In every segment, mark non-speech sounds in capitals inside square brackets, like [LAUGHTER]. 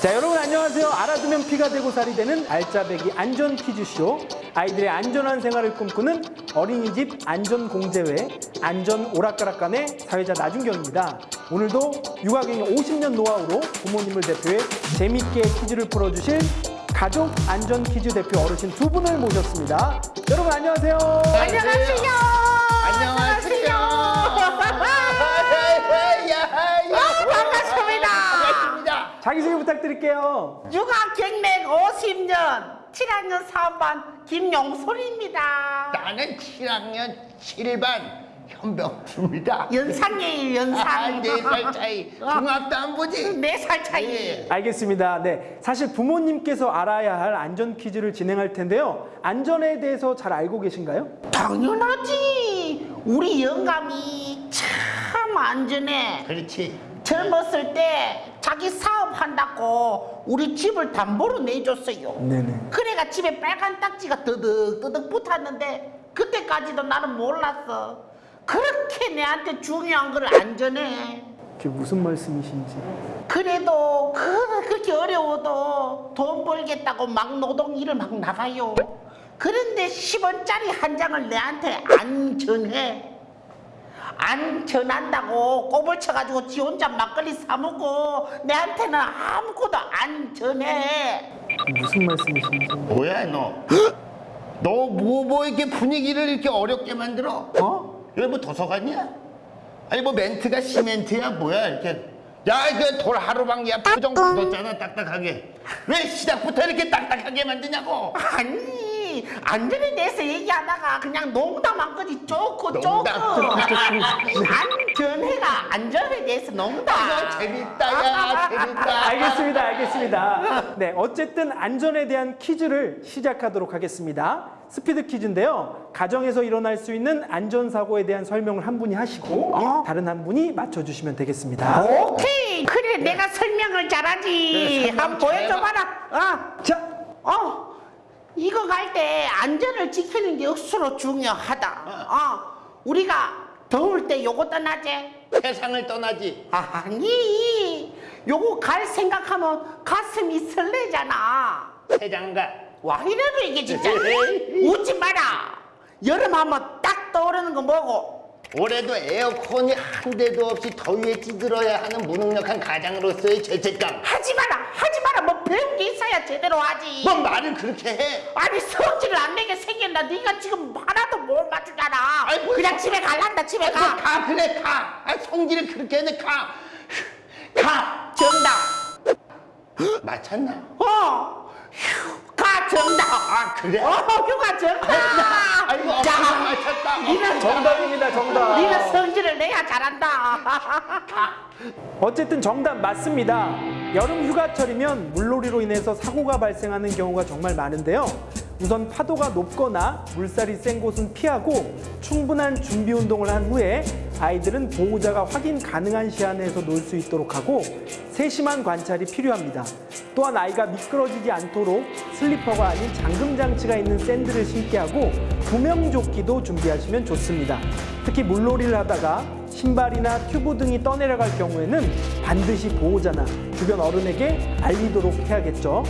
자 여러분 안녕하세요. 알아두면 피가 되고 살이 되는 알짜배기 안전 퀴즈쇼 아이들의 안전한 생활을 꿈꾸는 어린이집 안전공제회 안전 오락가락간의 사회자 나준경입니다. 오늘도 육아경영 50년 노하우로 부모님을 대표해 재밌게 퀴즈를 풀어주실 가족 안전 퀴즈 대표 어르신 두 분을 모셨습니다. 여러분 안녕하세요. 안녕하세요. 안녕하세요. 아, 반갑습니다. 반갑습니다. 자기소개 부탁드릴게요. 육아 경력 50년 7학년 3반 김용솔입니다. 나는 7학년 7반 현병수입니다. 연상이에요, 아, 연상. 네살 차이. 중학도 안 보지? 네 살 차이. 예. 알겠습니다. 네. 사실 부모님께서 알아야 할 안전 퀴즈를 진행할 텐데요. 안전에 대해서 잘 알고 계신가요? 당연하지. 우리 영감이 참 안전해. 그렇지. 젊었을 때 자기 사업한다고 우리 집을 담보로 내줬어요. 네네. 그래가 집에 빨간 딱지가 뜨득뜨득 붙었는데 그때까지도 나는 몰랐어. 그렇게 내한테 중요한 걸 안전해. 그게 무슨 말씀이신지. 그래도 그, 그렇게 어려워도 돈 벌겠다고 막 노동 일을 막 나가요. 그런데 10원짜리 한 장을 내한테 안 전해. 안 전한다고 꼬불 쳐가지고 지 혼자 막걸리 사 먹고 내한테는 아무것도 안 전해. 무슨 말씀이신지. 뭐야, 너? 너 뭐, 뭐 이렇게 분위기를 이렇게 어렵게 만들어? 어? 여기 뭐 도서관이야? 아니, 뭐 멘트가 시멘트야? 뭐야, 이렇게. 야, 이거 돌 하루방이야. 표정 굳었잖아, 딱딱하게. 왜 시작부터 이렇게 딱딱하게 만드냐고? 아니 안전에 대해서 얘기하다가 그냥 농담한 거지 쪼크 농담. 안전해가 안전에 대해서 농담 이거 재밌다, 야, 재밌다. 알겠습니다. 알겠습니다. 네. 어쨌든 안전에 대한 퀴즈를 시작하도록 하겠습니다. 스피드 퀴즈인데요. 가정에서 일어날 수 있는 안전사고에 대한 설명을 한 분이 하시고 다른 한 분이 맞춰주시면 되겠습니다. 오케이 그래 내가 설명을 잘하지 그래, 설명 한번 보여줘봐라 자, 어, 어 이거 갈 때 안전을 지키는 게 억수로 중요하다. 어. 우리가 더울 때 요거 떠나지? 세상을 떠나지. 아니. 요거 갈 생각하면 가슴이 설레잖아. 세장가. 와 이래도 이게 진짜. [LAUGHS] 웃지 마라. 여름 하면 딱 떠오르는 거 뭐고 올해도 에어컨이 한 대도 없이 더위에 찌들어야 하는 무능력한 가장으로서의 죄책감. 하지 마라 하지 마라 뭐 배운 게 있어야 제대로 하지 뭐 말을 그렇게 해? 아니 성질을 안 내게 생겼나 네가 지금 하나도 못 맞추잖아 아이, 뭐 그냥 성- 집에 갈란다 집에 아, 가가 그래 가. 아, 성질을 그렇게 해내 가. 가. 정답 맞췄나? 어 휴, 가 정답 아 그래? 어 휴가 정답. 니는 정답입니다. 정답. 니는 성질을 내야 잘한다 [LAUGHS] 어쨌든 정답 맞습니다. 여름 휴가철이면 물놀이로 인해서 사고가 발생하는 경우가 정말 많은데요. 우선 파도가 높거나 물살이 센 곳은 피하고 충분한 준비 운동을 한 후에 아이들은 보호자가 확인 가능한 시야 내에서 놀 수 있도록 하고 세심한 관찰이 필요합니다. 또한 아이가 미끄러지지 않도록 슬리퍼가 아닌 잠금 장치가 있는 샌들을 신게 하고 구명조끼도 준비하시면 좋습니다. 특히 물놀이를 하다가 신발이나 튜브 등이 떠내려갈 경우에는 반드시 보호자나 주변 어른에게 알리도록 해야겠죠.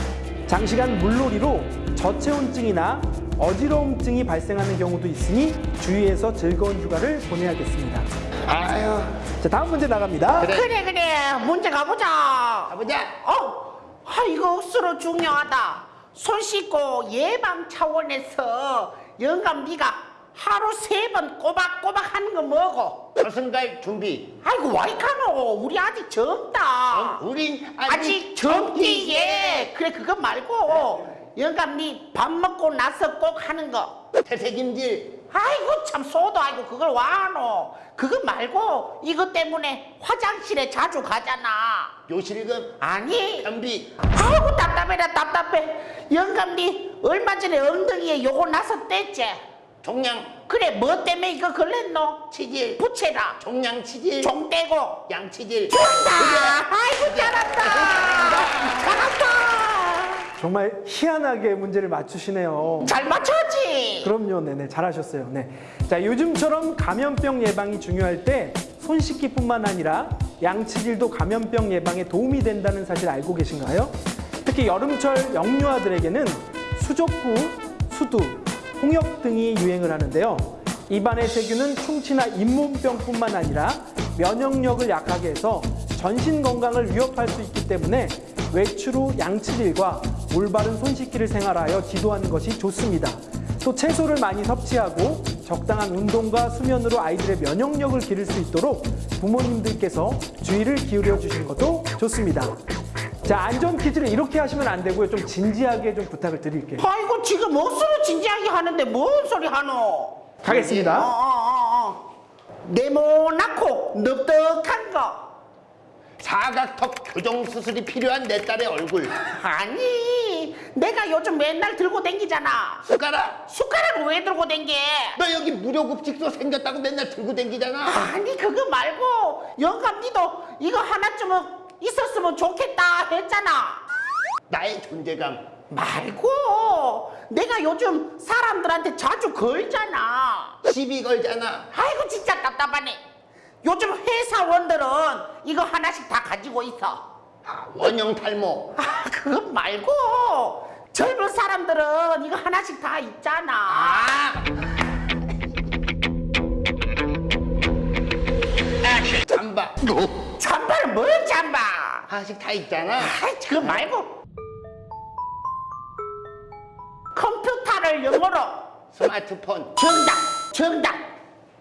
장시간 물놀이로 저체온증이나 어지러움증이 발생하는 경우도 있으니 주의해서 즐거운 휴가를 보내야겠습니다. 아유 자, 다음 문제 나갑니다. 그래. 그래 그래 문제 가보자 가보자. 어, 아 이거 억수로 중요하다. 손 씻고 예방 차원에서 영감 네가 하루 세 번 꼬박꼬박 하는 거 뭐고? 저승갈 준비. 아이고 와이카노 우리 아직 젊다. 우린 아직 젊기에 그래 그거 말고 영감 네밥 먹고 나서 꼭 하는 거. 태세김질. 아이고 참 소도 아이고 그걸 와노. 그거 말고 이것 때문에 화장실에 자주 가잖아. 요실금. 아니 변비. 아이고 답답해라 답답해 영감 니 얼마 전에 엉덩이에 요거 나서 뗐지 종양. 그래 뭐 때문에 이거 걸렸노 치질. 부채라 종양 치질. 종 떼고 양치질. 정답 아이고 잘한다 잘한다 정말 희한하게 문제를 맞추시네요. 잘 맞췄지 그럼요, 네네 잘하셨어요. 네. 자 요즘처럼 감염병 예방이 중요할 때 손 씻기뿐만 아니라 양치질도 감염병 예방에 도움이 된다는 사실 알고 계신가요? 특히 여름철 영유아들에게는 수족구, 수두, 홍역 등이 유행을 하는데요. 입안의 세균은 충치나 잇몸병뿐만 아니라 면역력을 약하게 해서 전신 건강을 위협할 수 있기 때문에 외출 후 양치질과 올바른 손 씻기를 생활하여 지도하는 것이 좋습니다. 또 채소를 많이 섭취하고 적당한 운동과 수면으로 아이들의 면역력을 기를 수 있도록 부모님들께서 주의를 기울여 주시는 것도 좋습니다. 자, 안전 퀴즈를 이렇게 하시면 안 되고요. 좀 진지하게 좀 부탁을 드릴게요. 아이고 지금 억수로 진지하게 하는데 뭔 소리 하노? 가겠습니다. 어, 어, 어, 어. 네모나고 넓적한 거. 사각턱 교정 수술이 필요한 내 딸의 얼굴. 아니, 내가 요즘 맨날 들고 댕기잖아. 숟가락. 숟가락을 왜 들고 댕겨? 너 여기 무료급식소 생겼다고 맨날 들고 댕기잖아. 아니 그거 말고 영감 니도 이거 하나쯤은 있었으면 좋겠다 했잖아. 나의 존재감. 말고 내가 요즘 사람들한테 자주 걸잖아. 시비 걸잖아. 아이고 진짜 답답하네. 요즘 회사원들은 이거 하나씩 다 가지고 있어. 아, 원형 탈모. 아 그거 말고 젊은 사람들은 이거 하나씩 다 있잖아. 아! 잠바. 잠바는 뭔 잠바? 하나씩 다 있잖아. 아이 그거 말고 컴퓨터를 영어로 스마트폰. 정답 정답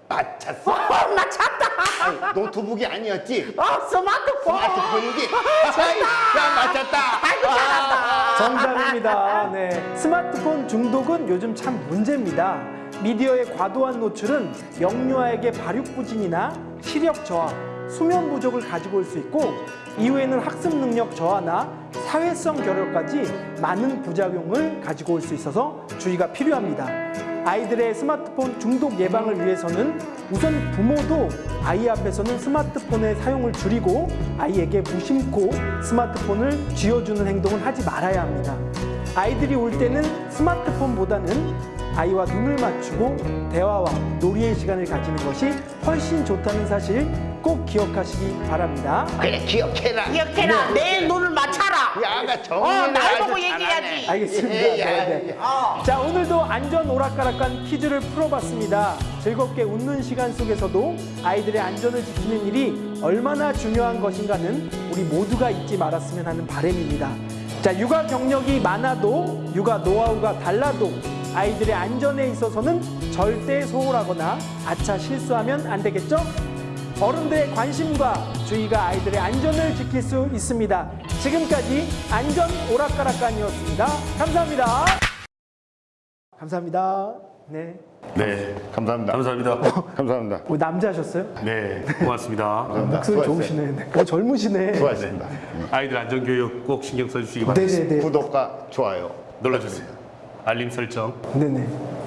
맞췄어. 어 맞췄다 아니, 노트북이 아니었지? 어 스마트폰 스마트폰이지? 정답 야, 맞췄다. 아이고 잘한다 정답입니다. 네. 스마트폰 중독은 요즘 참 문제입니다. 미디어의 과도한 노출은 영유아에게 발육부진이나 시력 저하, 수면 부족을 가지고 올 수 있고 이후에는 학습 능력 저하나 사회성 결여까지 많은 부작용을 가지고 올 수 있어서 주의가 필요합니다. 아이들의 스마트폰 중독 예방을 위해서는 우선 부모도 아이 앞에서는 스마트폰의 사용을 줄이고 아이에게 무심코 스마트폰을 쥐어주는 행동을 하지 말아야 합니다. 아이들이 올 때는 스마트폰보다는 아이와 눈을 맞추고 대화와 놀이의 시간을 가지는 것이 훨씬 좋다는 사실 꼭 기억하시기 바랍니다. 그래, 기억해라. 기억해라 내 눈을 맞춰라 야가 어, 정리를 날 보고. 얘기해야지. 알겠습니다. 예, 예, 네, 네. 예. 어. 자, 오늘도 안전 오락가락한 퀴즈를 풀어봤습니다. 즐겁게 웃는 시간 속에서도 아이들의 안전을 지키는 일이 얼마나 중요한 것인가는 우리 모두가 잊지 말았으면 하는 바람입니다. 자, 육아 경력이 많아도 육아 노하우가 달라도 아이들의 안전에 있어서는 절대 소홀하거나 아차 실수하면 안 되겠죠? 어른들의 관심과 주의가 아이들의 안전을 지킬 수 있습니다. 지금까지 안전 오락가락간이었습니다. 감사합니다. 감사합니다. 네. 네, 감사합니다. 감사합니다. 감사합니다. 뭐 남자셨어요? 네, 고맙습니다. 목소리 수고하셨어요. 좋으시네. 네. 어, 젊으시네. 수고하셨습니다. 아이들 안전교육 꼭 신경 써주시기 바랍니다. 네네네. 구독과 좋아요. 눌러주세요. 알림 설정. 네네.